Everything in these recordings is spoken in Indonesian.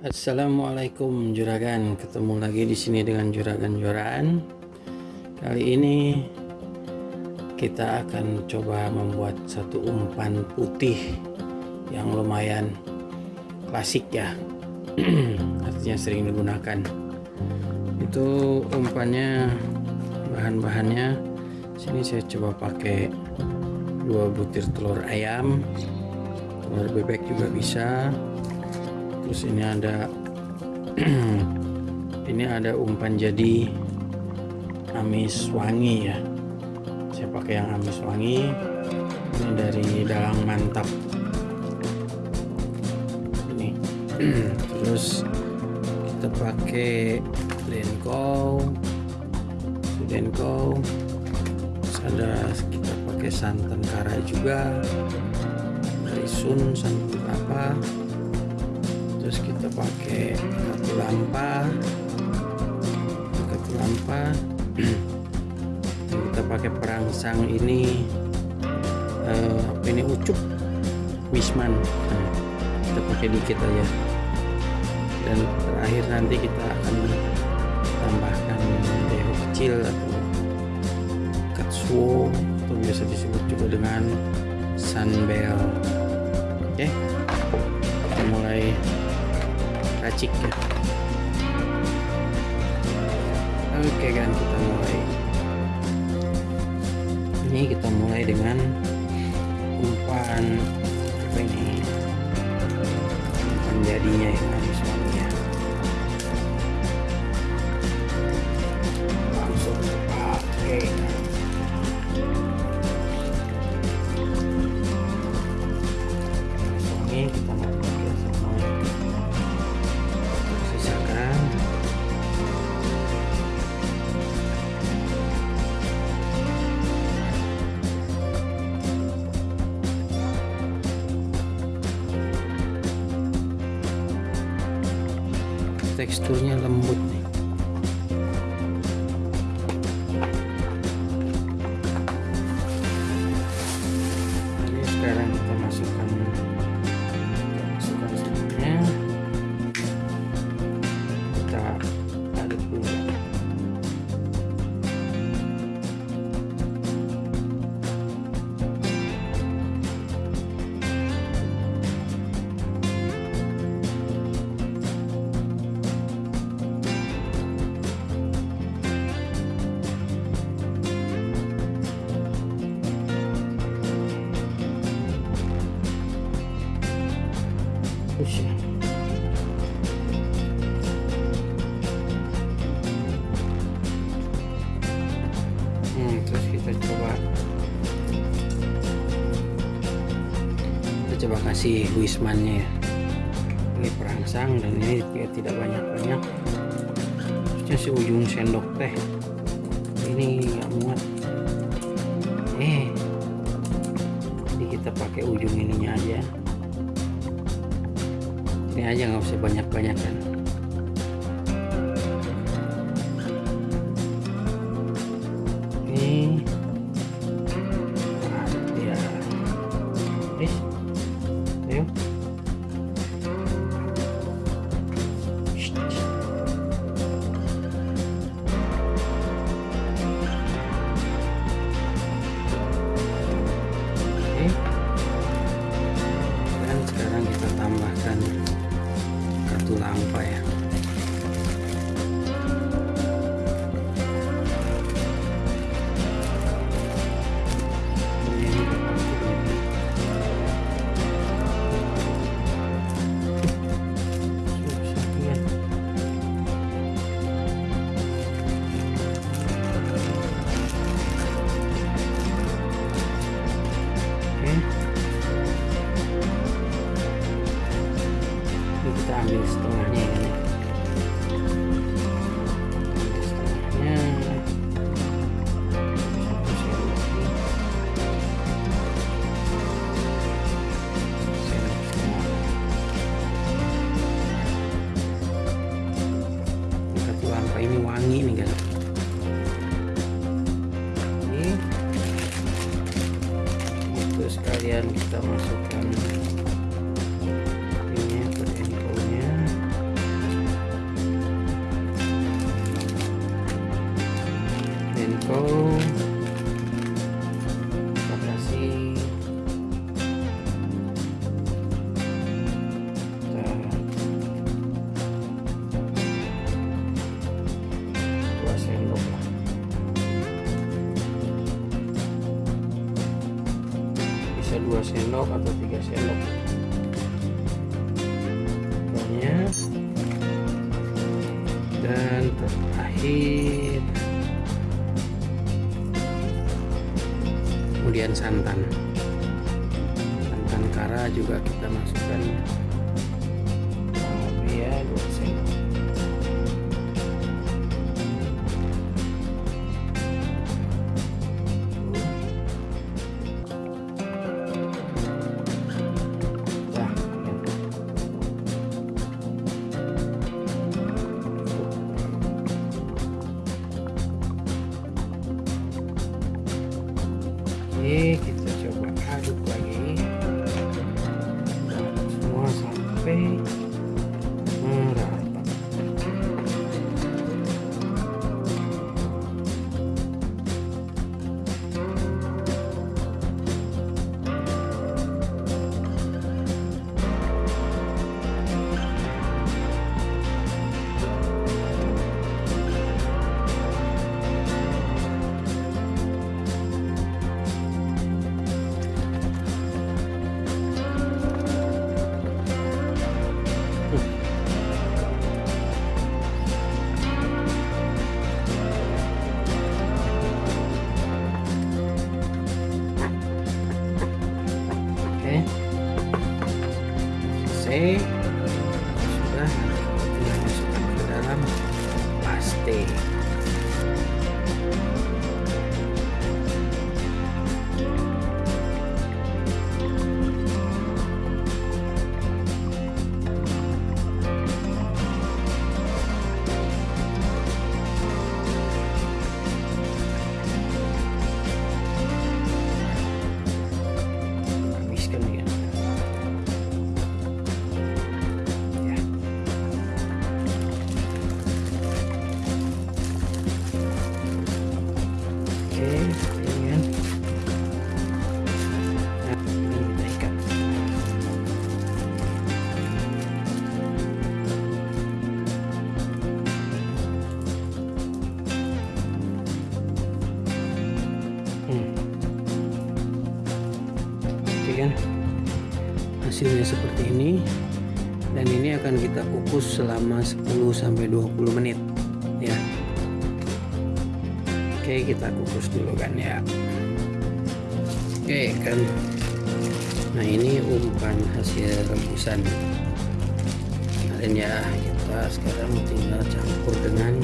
Assalamualaikum juragan, ketemu lagi di sini dengan juragan Joran. Kali ini kita akan coba membuat satu umpan putih yang lumayan klasik ya, artinya sering digunakan. Itu umpannya, bahan-bahannya. Sini saya coba pakai dua butir telur ayam, telur bebek juga bisa terus ini ada ini ada umpan jadi amis wangi ya. Saya pakai yang amis wangi. Ini dari dalang mantap. Ini. Terus kita pakai denko denko terus ada kita pakai santan kara juga. Dari sun santan apa terus kita pakai kartu lampa. Kartu lampa. Kita pakai perangsang ini uh, apa ini ucup? Wisman. Nah, kita pakai dikit aja. Dan terakhir nanti kita akan tambahkan deho kecil atau katsuo atau biasa disebut juga dengan sunbell oke okay? kita mulai racik. Ya oke kan kita mulai. Ini kita mulai dengan umpan apa ini? Umpan jadinya ya teksturnya lembut nih Hmm, terus kita coba. Kita coba kasih wismannya. Ya ini perangsang dan ini dia tidak banyak-banyak. Terusnya si ujung sendok teh. Ini nggak muat. Eh jadi kita pakai ujung ininya aja ini aja nggak usah banyak-banyak. Kan ini ya ambil ya ya. Ambil setengahnya. Setengah. Ini ini wangi nih guys. Oke. Itu sekalian kita masukkan sendok atau tiga sendok. Banyak dan terakhir. Kemudian santan. Santan kara juga kita masukkan Oke kan? Hasilnya seperti ini. Dan ini akan kita kukus selama 10 sampai 20 menit ya. Oke kita kukus dulu kan ya. Oke kan? Nah ini umpan hasil rebusan kemarin ya kita sekarang tinggal campur dengan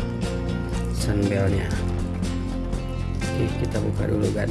sambelnya. Oke kita buka dulu kan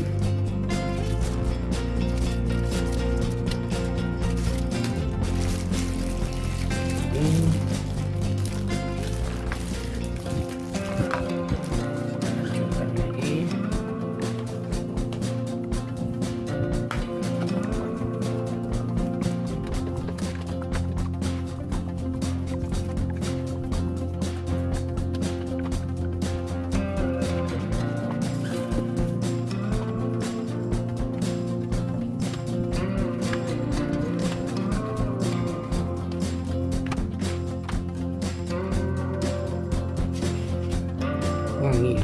wangi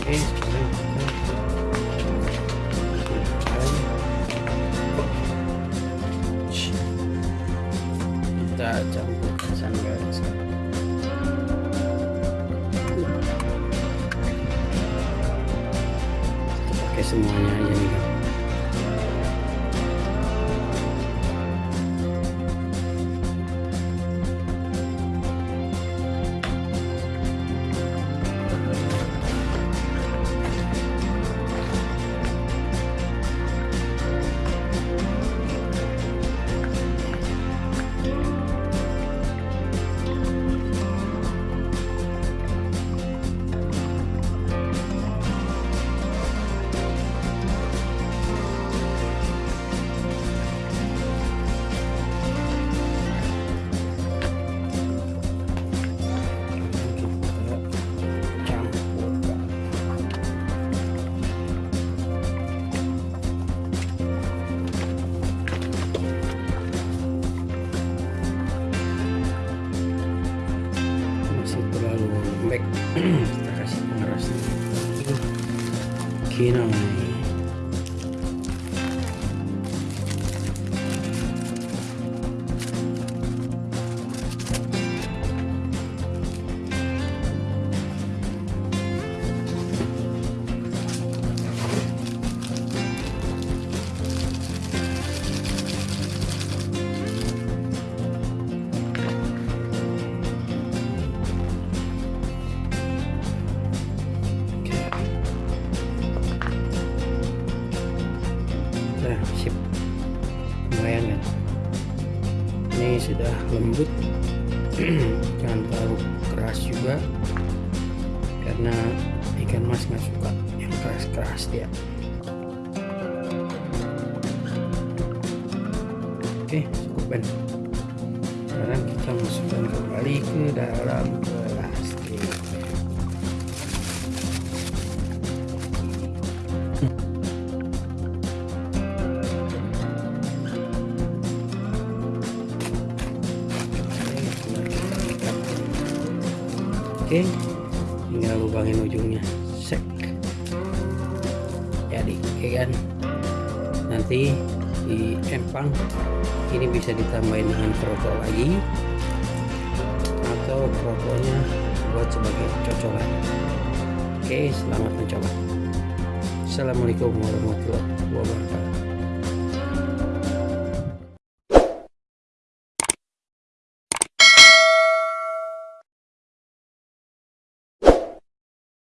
oke sekarang kita campurkan sambal sekarang. Kita pakai semuanya aja nih kinamai Nah, Ini sudah lembut. Jangan terlalu keras juga. Karena ikan mas nggak suka yang keras-keras dia. Oke, cukup kan. Sekarang kita masukkan kembali ke dalam Oke, tinggal lubangin ujungnya. Sek. Jadi, oke kan? Nanti di empang ini bisa ditambahin dengan kroco lagi atau kroconya buat sebagai cocolan. Oke, selamat mencoba. Assalamualaikum warahmatullahi